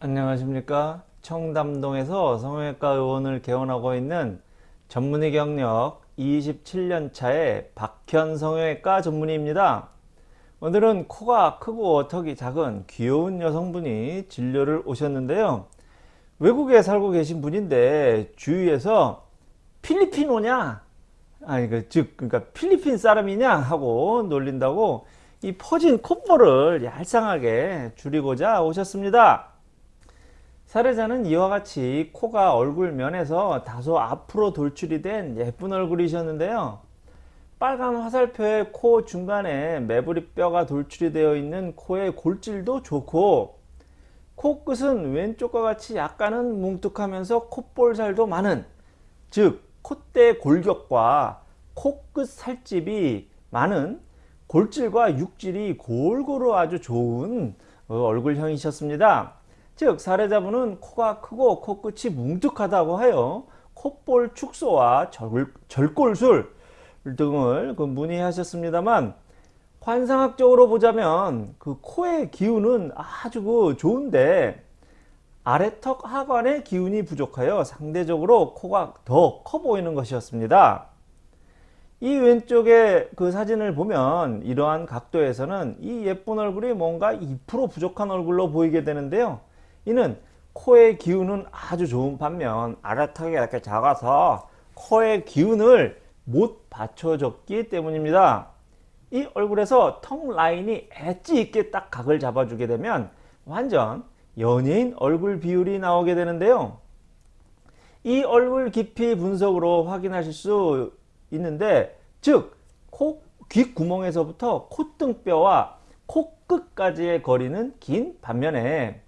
안녕하십니까? 청담동에서 성형외과 의원을 개원하고 있는 전문의 경력 27년차의 박현 성형외과 전문의입니다. 오늘은 코가 크고 턱이 작은 귀여운 여성분이 진료를 오셨는데요. 외국에 살고 계신 분인데 주위에서 필리핀오냐? 아니 그 즉 그러니까 필리핀 사람이냐? 하고 놀린다고 이 퍼진 콧볼을 얄쌍하게 줄이고자 오셨습니다 사례자는 이와 같이 코가 얼굴 면에서 다소 앞으로 돌출이 된 예쁜 얼굴이셨는데요. 빨간 화살표의 코 중간에 매부리 뼈가 돌출이 되어 있는 코의 골질도 좋고 코끝은 왼쪽과 같이 약간은 뭉툭하면서 콧볼살도 많은 즉 콧대 골격과 코끝 살집이 많은 골질과 육질이 골고루 아주 좋은 얼굴형이셨습니다. 즉 사례자분은 코가 크고 코끝이 뭉툭하다고 하여 콧볼 축소와 절, 절골술 등을 그 문의하셨습니다만 환상학적으로 보자면 그 코의 기운은 아주 그 좋은데 아래턱 하관의 기운이 부족하여 상대적으로 코가 더 커 보이는 것이었습니다. 이 왼쪽의 그 사진을 보면 이러한 각도에서는 이 예쁜 얼굴이 뭔가 2% 부족한 얼굴로 보이게 되는데요. 이는 코의 기운은 아주 좋은 반면 아래턱이 이렇게 작아서 코의 기운을 못 받쳐줬기 때문입니다. 이 얼굴에서 턱 라인이 엣지 있게 딱 각을 잡아주게 되면 완전 연예인 얼굴 비율이 나오게 되는데요. 이 얼굴 깊이 분석으로 확인하실 수 있는데 즉 코, 귓구멍에서부터 콧등뼈와 코끝까지의 거리는 긴 반면에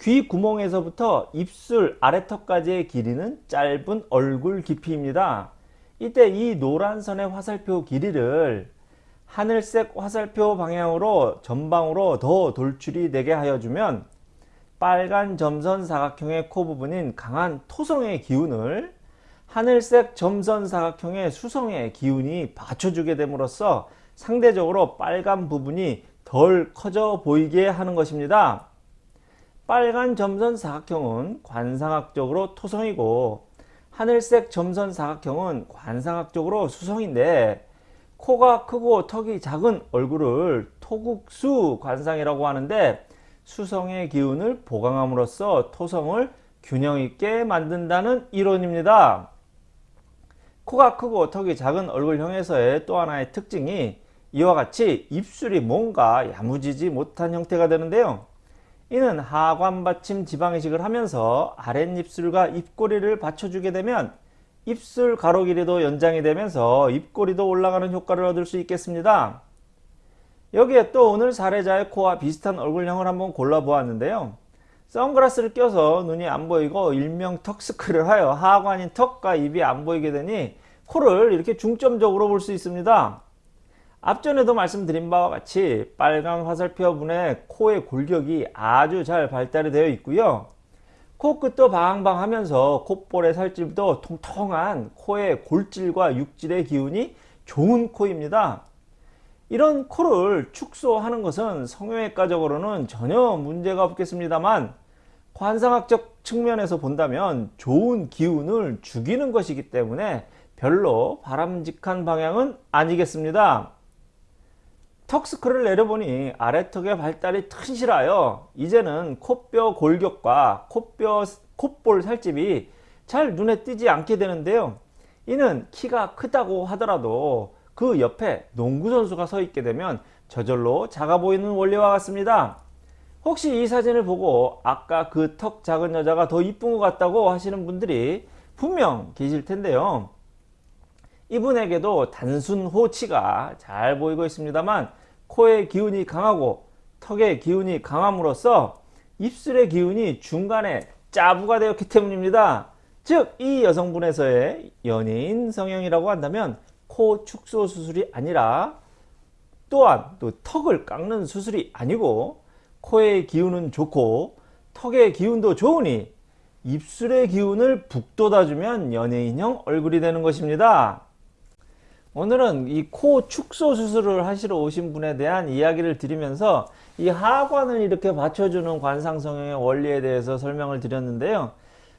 귀 구멍에서부터 입술 아래턱까지의 길이는 짧은 얼굴 깊이입니다. 이때 이 노란 선의 화살표 길이를 하늘색 화살표 방향으로 전방으로 더 돌출이 되게 하여 주면 빨간 점선 사각형의 코 부분인 강한 토성의 기운을 하늘색 점선 사각형의 수성의 기운이 받쳐주게 됨으로써 상대적으로 빨간 부분이 덜 커져 보이게 하는 것입니다. 빨간 점선 사각형은 관상학적으로 토성이고 하늘색 점선 사각형은 관상학적으로 수성인데 코가 크고 턱이 작은 얼굴을 토국수 관상이라고 하는데 수성의 기운을 보강함으로써 토성을 균형 있게 만든다는 이론입니다. 코가 크고 턱이 작은 얼굴형에서의 또 하나의 특징이 이와 같이 입술이 뭔가 야무지지 못한 형태가 되는데요. 이는 하관 받침 지방이식을 하면서 아랫입술과 입꼬리를 받쳐주게 되면 입술 가로 길이도 연장이 되면서 입꼬리도 올라가는 효과를 얻을 수 있겠습니다. 여기에 또 오늘 사례자의 코와 비슷한 얼굴형을 한번 골라 보았는데요. 선글라스를 껴서 눈이 안 보이고 일명 턱스크를 하여 하관인 턱과 입이 안 보이게 되니 코를 이렇게 중점적으로 볼 수 있습니다. 앞전에도 말씀드린 바와 같이 빨간 화살표 분의 코의 골격이 아주 잘 발달이 되어 있고요. 코끝도 방방하면서 콧볼의 살집도 통통한 코의 골질과 육질의 기운이 좋은 코입니다. 이런 코를 축소하는 것은 성형외과적으로는 전혀 문제가 없겠습니다만 관상학적 측면에서 본다면 좋은 기운을 죽이는 것이기 때문에 별로 바람직한 방향은 아니겠습니다. 턱스크를 내려보니 아래턱의 발달이 튼실하여 이제는 코뼈 골격과 코뼈 콧볼 살집이 잘 눈에 띄지 않게 되는데요. 이는 키가 크다고 하더라도 그 옆에 농구선수가 서 있게 되면 저절로 작아 보이는 원리와 같습니다. 혹시 이 사진을 보고 아까 그 턱 작은 여자가 더 이쁜 것 같다고 하시는 분들이 분명 계실 텐데요. 이분에게도 단순 호치가 잘 보이고 있습니다만 코의 기운이 강하고 턱의 기운이 강함으로써 입술의 기운이 중간에 짜부가 되었기 때문입니다. 즉 이 여성분에서의 연예인 성형이라고 한다면 코 축소 수술이 아니라 또한 또 턱을 깎는 수술이 아니고 코의 기운은 좋고 턱의 기운도 좋으니 입술의 기운을 북돋아주면 연예인형 얼굴이 되는 것입니다. 오늘은 이 코 축소 수술을 하시러 오신 분에 대한 이야기를 드리면서 이 하관을 이렇게 받쳐주는 관상성형의 원리에 대해서 설명을 드렸는데요.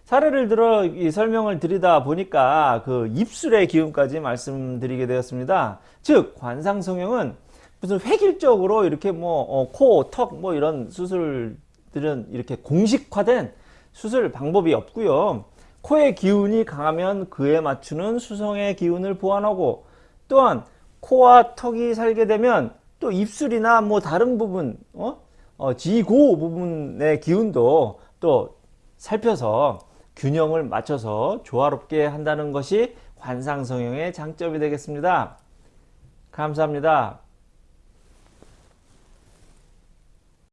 사례를 들어 이 설명을 드리다 보니까 그 입술의 기운까지 말씀드리게 되었습니다. 즉 관상성형은 무슨 획일적으로 이렇게 뭐 어, 코, 턱 뭐 이런 수술들은 이렇게 공식화된 수술 방법이 없고요. 코의 기운이 강하면 그에 맞추는 수성의 기운을 보완하고 또한 코와 턱이 살게 되면 또 입술이나 뭐 다른 부분 어? 어, 지고 부분의 기운도 또 살펴서 균형을 맞춰서 조화롭게 한다는 것이 관상성형의 장점이 되겠습니다. 감사합니다.